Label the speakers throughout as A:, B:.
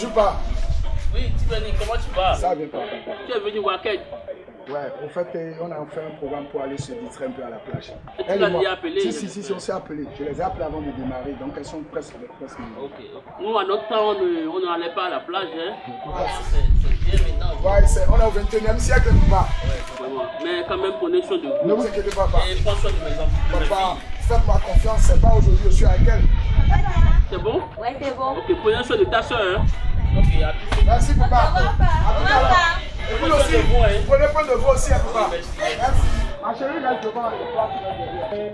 A: Bonjour, pas.
B: Oui, Timani, comment tu vas?
A: Ça vient pas.
B: Tu es venu voir quel?
A: Ouais, en fait, euh, on a fait un programme pour aller se distraire un peu à la plage.
B: Et tu l'as déjà appelé,
A: Si, si, si, si, on s'est appelé. Je les ai appelés avant de démarrer, donc elles sont presque, presque
B: Ok. Nous, à notre temps, on n'allait pas à la plage. Hein.
A: Ouais.
B: C'est bien maintenant.
A: Ouais, on est au 21e siècle, papa.
B: Vraiment. Mais quand même, prenez soin de
A: Ne
B: vous.
A: vous inquiétez pas, papa.
B: Et prends soin de mes enfants.
A: Papa, faites-moi confiance, c'est pas aujourd'hui, je suis avec elle.
B: C'est bon?
C: Ouais, c'est bon.
B: Ok, prenez soin de ta soeur. Hein. Ok, à tout.
A: Merci, papa. À tout à l'heure. Et vous aussi,
B: de vous, hein.
A: prenez soin de vous aussi, hein, papa.
B: Merci.
A: Merci. Ma chérie, reste devant. et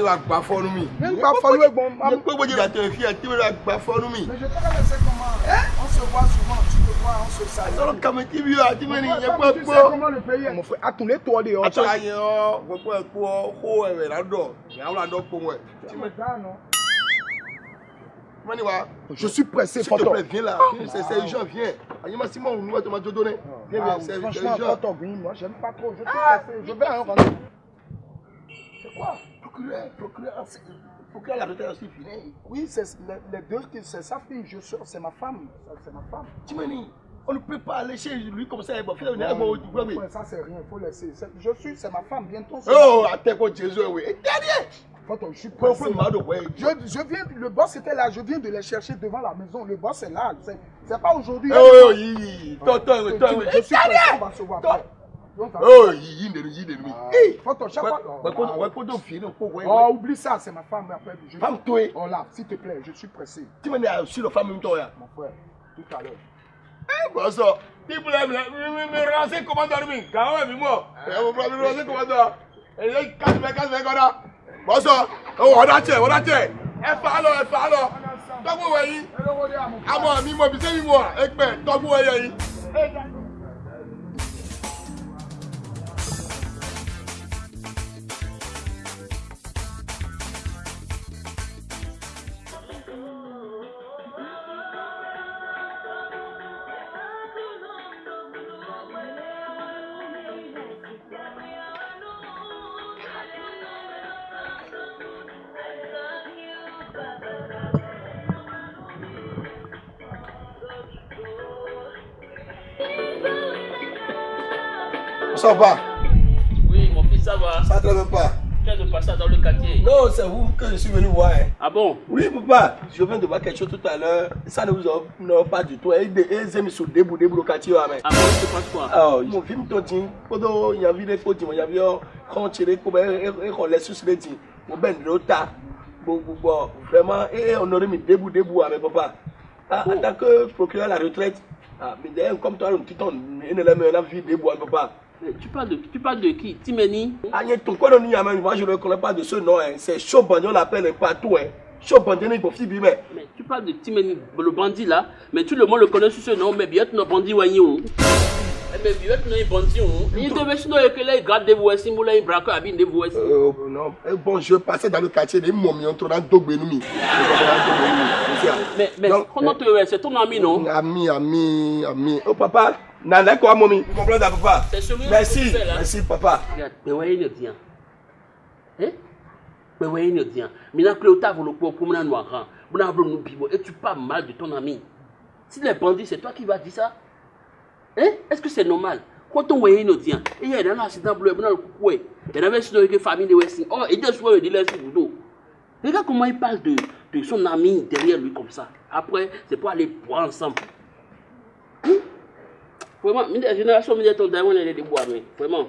D: Wa fọ́nú mi. Gbogbo tó fi ẹ̀ Timani wa gba fọ́nú mi.
A: Mais je.
D: Sọ̀rọ̀ kàmi tí pẹ́ pọ́. ọ́ gbogbo ẹ̀ kó ẹ̀rẹ̀ ládọ̀ ìyàwó ládọ̀ pọ̀ wẹ̀.
A: Suis pressé,
D: s'il te
A: photo.
D: plaît viens là c'est viens. Simon. Viens
A: Ah,
D: viens c'est
A: franchement, oui, moi, j'aime pas trop. Je suis pressé. Je vais à un rendez-vous. C'est quoi?
D: Procureur procureur procureur la retraite aussi fini.
A: Oui, c'est les, les deux, qui- c'est sa fille, je suis, c'est ma femme. C'est ma femme.
D: Timani on ne peut pas aller chez lui comme ça. Bon, fais-le,
A: Non,
D: bon, ouais, oui.
A: ouais, ça, c'est rien, il faut laisser. C'est- Je suis, c'est ma femme, bientôt.
D: Oh, àtẹ̀kọ̀ Jésù ẹ̀wẹ̀. Ẹ̀dẹ́rẹ́.
A: Photo, je suis pressé.
D: ouais,
A: Je, je viens, le boss était là, je viens de les chercher devant la maison. Le boss est là. C'est pas aujourd'hui.
D: Oh, tọ́tọ́ ìwé, tọ́ ìwé.
A: Je suis pressé, on va se voir
D: Oh, yìí nínú yìí nínú mi.
A: Ah, Photo, chaque fois.
D: Wẹ́pọ̀ wẹ́pọ̀ tó fi inú kó wẹ́.
A: Oh, oublie ça, c'est ma femme. Après, je...
D: Femme toi.
A: Oh là, s'il te plaît, je suis pressé.
D: Tí mo ní àṣì lọ fámi tọ́ ya.
A: Mon frère, tout à l'heure.
D: Ẹ bọ̀ sọ. Tí mo lẹ́ mi mi mi ránṣẹ́ kọ́mọ́tọ́ mi, gàwọ́ ẹ̀mí mọ̀. Ẹ mo fura mi ránṣẹ́ kọ́mọ́tọ́. Ẹ̀yẹ kásìmẹ́ kásìmẹ́ kọ́dá. Bọ̀ sọ, ọwọ́ ọ̀dà tẹ̀ ọ̀dà tẹ̀. Ẹ fà á lọ ẹ fà á lọ. Tọ́gbù wẹ̀ yìí. Àmọ́ mi mọ̀ bí sẹ́yìn mọ̀ ẹgbẹ́ tọ́gbù wẹ̀ yẹ yìí. Ça va,
B: Oui, mon fils, ça va.
D: ça ne te pas.
B: Tu viens de passer dans le quartier.
D: Non, c'est vous que je suis venu voir. hein.
B: Ah bon
D: Oui, papa, je viens de voir quelque chose tout à l'heure. Ça ne vous offre pas du tout. Et ils aiment se débouler pour le quartier.
B: Ah bon, se passe quoi
D: Alors, mon film toti, quand il y avait des photos, il y avait quand tu les coupes et qu'on laisse sur les dits. Mon ben bon, bon, vraiment, et on aurait mis debout, debout avec papa. Ah, En tant que procureur à la retraite, ah, mais d'ailleurs, comme toi, un il ne l'a mis en vie debout avec papa.
B: Mais tu parles de, tu parles de qui? Timeni?
D: Ah, il y a ton quoi l'Iyaman, moi je ne reconnais pas de ce nom, hein. c'est chaud bandit, on l'appelle partout. Hein. Bandit, il faut mais.
B: Mais tu parles de Timeni, le bandit là. Mais tout le monde le connaît sous ce nom. Mais bien, tu n'as bandit ou Mais bien, tu n'as bandit Il devait se dire que là, il garde des voix, si moulin, il braque, abîme des voix.
D: Euh, non, eh, bon, je passais dans le quartier, les momies ont trop d'Ogbenoumi.
B: Mais, mais, C'est ton ami, non?
D: Ami, ami, ami. Oh papa, nana quoi, mommy Tu comprends, papa? Merci,
B: là.
D: merci, papa.
B: Regarde, mais ouais, il dit. Hein? Mais ouais, il. Mais là, Cléota, vous le pouvez pour nous noir. Vous n'avez nous pivot. Et tu parles mal de ton ami? Si les bandits, c'est toi qui vas dire ça Hein? Est-ce que c'est normal? Quand on voit une dit, il y a un accident bleu, il y a un coucou. Il y a une famille de Westing. Oh, il y a des de l'Est Boudou. Regarde comment il parle de, de son ami derrière lui comme ça. Après, c'est pour aller boire ensemble. Pwèman, jenera sou mwen de tol da yon ene de di bwa men. Pwèman.